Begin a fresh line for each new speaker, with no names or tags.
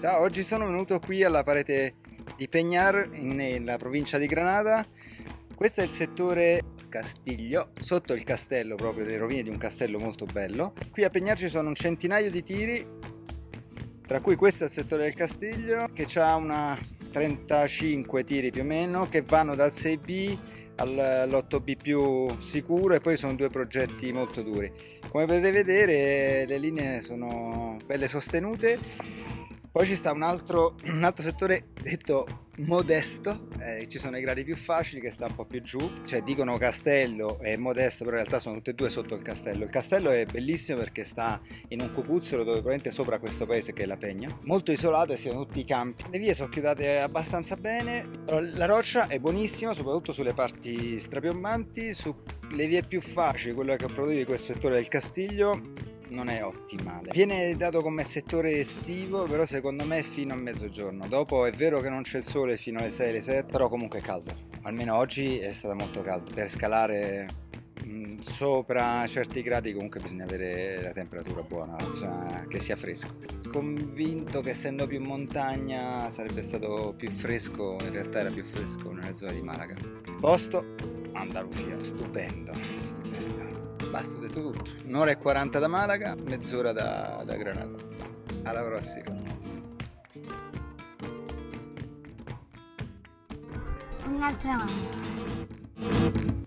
Ciao, oggi sono venuto qui alla parete di Peñar, nella provincia di Granada. Questo è il settore Castiglio, sotto il castello proprio, le rovine di un castello molto bello. Qui a Peñar ci sono un centinaio di tiri, tra cui questo è il settore del Castiglio, che ha una 35 tiri più o meno, che vanno dal 6B all'8B più sicuro e poi sono due progetti molto duri. Come potete vedere le linee sono belle sostenute poi ci sta un altro, un altro settore detto modesto, eh, ci sono i gradi più facili che sta un po' più giù, cioè dicono castello e modesto, però in realtà sono tutte e due sotto il castello. Il castello è bellissimo perché sta in un cupuzzolo dove probabilmente sopra questo paese che è la Pegna, molto isolato e siano tutti i campi. Le vie sono chiudate abbastanza bene, la roccia è buonissima, soprattutto sulle parti strapiombanti, sulle vie più facili, quella che ho prodotto di questo settore del Castiglio, non è ottimale. Viene dato come settore estivo, però secondo me fino a mezzogiorno. Dopo è vero che non c'è il sole fino alle 6, alle 7, però comunque è caldo. Almeno oggi è stato molto caldo. Per scalare mm, sopra certi gradi comunque bisogna avere la temperatura buona, bisogna che sia fresco. Convinto che essendo più montagna sarebbe stato più fresco, in realtà era più fresco nella zona di Malaga. Posto Andalusia, stupendo, stupendo. Basta, ho detto tutto. Un'ora e 40 da Malaga, mezz'ora da, da Granada. Alla prossima.
Un'altra volta.